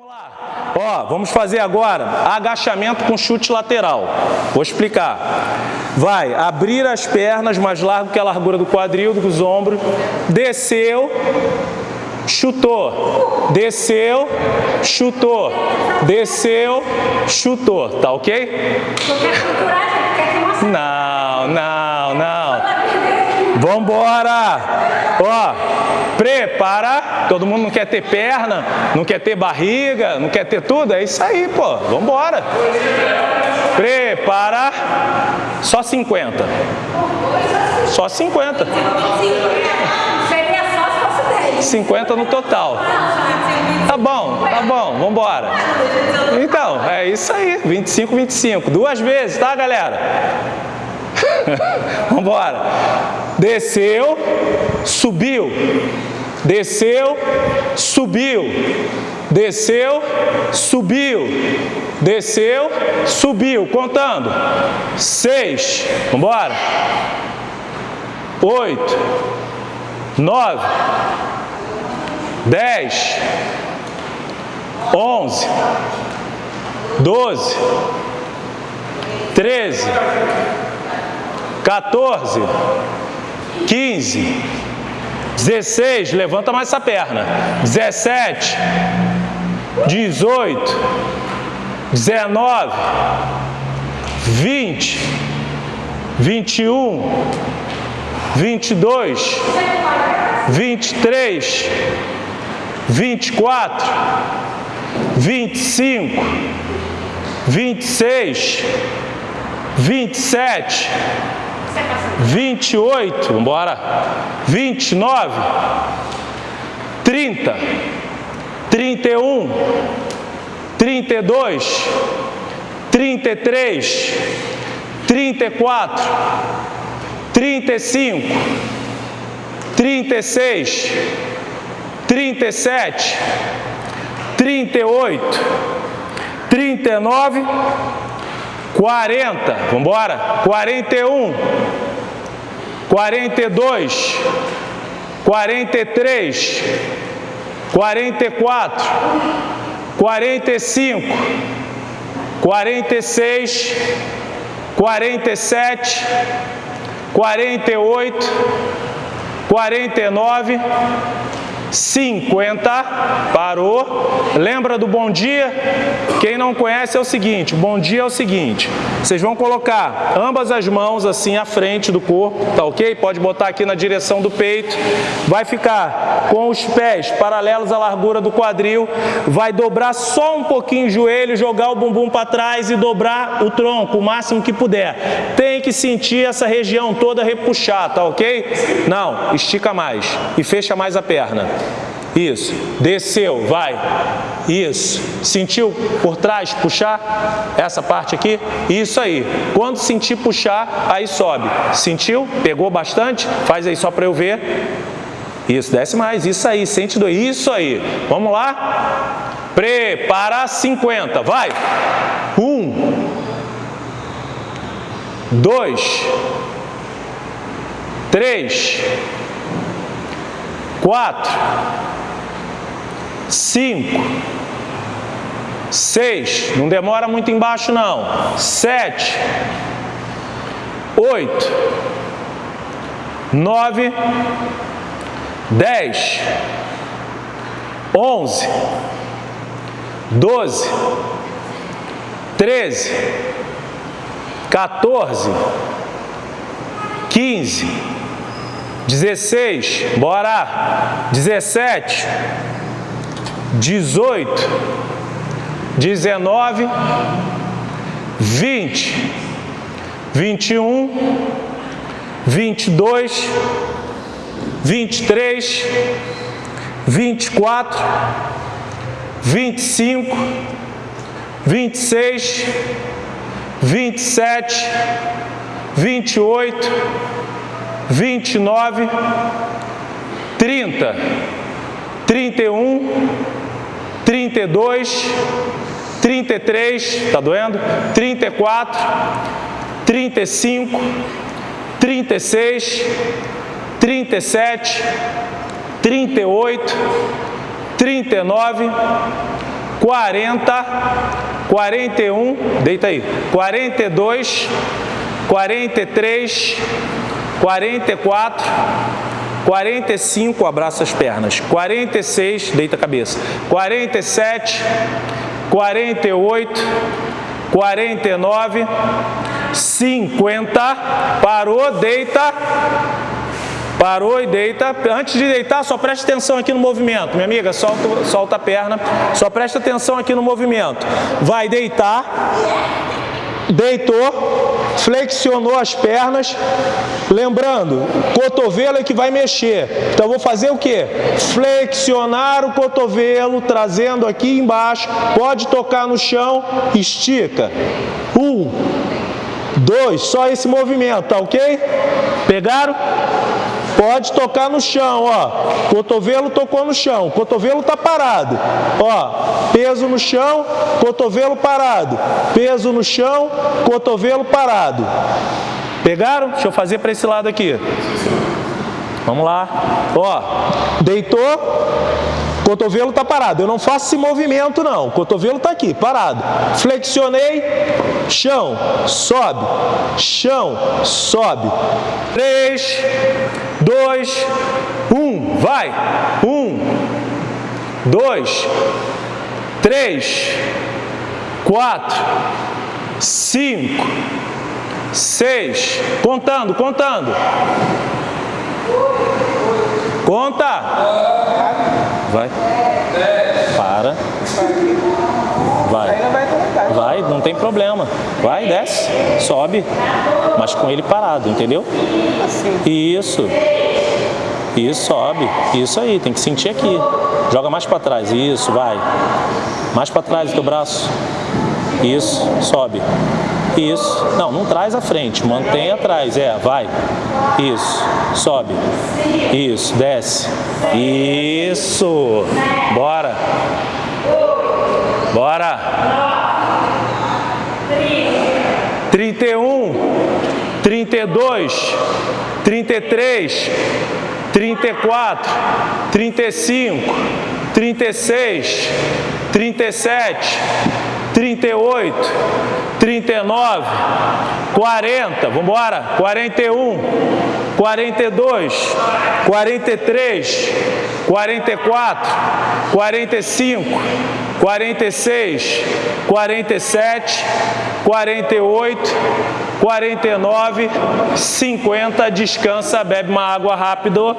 Vamos lá. Ó, vamos fazer agora agachamento com chute lateral. Vou explicar. Vai abrir as pernas mais largo que a largura do quadril, dos ombros. Desceu, chutou. Desceu, chutou. Desceu, chutou. Tá ok? Não, não, não. Vambora! Ó, prepara. Todo mundo não quer ter perna, não quer ter barriga, não quer ter tudo. É isso aí, pô. Vambora. Prepara. Só 50. Só 50. Seria só se fosse 10. 50 no total. Tá bom, tá bom, vambora. Então, é isso aí. 25, 25. Duas vezes, tá, galera? Vambora. Desceu, subiu. Desceu, subiu. Desceu, subiu. Desceu, subiu. Contando. Seis. Vambora. Oito. Nove. Dez. Onze. Doze. Treze. 14, 15, 16, levanta mais essa perna, 17, 18, 19, 20, 21, 22, 23, 24, 25, 26, 27, 28, vamos embora, 29, 30, 31, 32, 33, 34, 35, 36, 37, 38, 39, 40, vamos embora, 41, 42, 43, 44, 45, 46, 47, 48, 49, 50, parou. Lembra do bom dia? Quem não conhece é o seguinte, bom dia é o seguinte, vocês vão colocar ambas as mãos assim à frente do corpo, tá ok? Pode botar aqui na direção do peito, vai ficar com os pés paralelos à largura do quadril, vai dobrar só um pouquinho o joelho, jogar o bumbum para trás e dobrar o tronco o máximo que puder. Tem que sentir essa região toda repuxar, tá ok? Não, estica mais e fecha mais a perna. Isso. Desceu, vai. Isso. Sentiu por trás puxar essa parte aqui? Isso aí. Quando sentir puxar, aí sobe. Sentiu? Pegou bastante? Faz aí só para eu ver. Isso, desce mais. Isso aí, sente doer. Isso aí. Vamos lá? Prepara 50. Vai. Um. Dois. Três. Quatro. Cinco, seis, não demora muito embaixo não, sete, oito, nove, dez, onze, doze, treze, 14, 15, 16, bora, 17, 18, 19, 20, 21, 22, 23, 24, 25, 26, 27, 28, 29, 30, 31, 32, 33, tá doendo? 34, 35, 36, 37, 38, 39, 40, 41, deita aí, 42, 43, 44, 45, abraça as pernas, 46, deita a cabeça, 47, 48, 49, 50, parou, deita, Parou e deita. Antes de deitar, só preste atenção aqui no movimento. Minha amiga, solta, solta a perna. Só preste atenção aqui no movimento. Vai deitar. Deitou. Flexionou as pernas. Lembrando, cotovelo é que vai mexer. Então, vou fazer o quê? Flexionar o cotovelo, trazendo aqui embaixo. Pode tocar no chão. Estica. Um. Dois. Só esse movimento, tá ok? Pegaram? Pode tocar no chão, ó. Cotovelo tocou no chão, cotovelo tá parado. Ó, peso no chão, cotovelo parado. Peso no chão, cotovelo parado. Pegaram? Deixa eu fazer para esse lado aqui. Vamos lá. Ó, deitou, cotovelo está parado. Eu não faço esse movimento, não. O cotovelo está aqui, parado. Flexionei, chão, sobe, chão, sobe. Três, dois, um, vai. Um, dois, três, quatro, cinco, seis. Contando, contando. Conta. Vai. Para. Vai. Vai, não tem problema. Vai, desce, sobe, mas com ele parado, entendeu? Isso. Isso, sobe. Isso aí, tem que sentir aqui. Joga mais para trás. Isso, vai. Mais para trás o teu braço. Isso, sobe. Isso. Não, não traz à frente, mantém atrás. É, vai. Isso. Sobe. Isso, desce. Isso. Bora. Bora. 31, 32, 33, 34, 35, 36, 37, 38, 39, 40, vamos embora, 41, 42, 43, 44, 45, 46, 47, 48, 49, 50, descansa, bebe uma água rápido.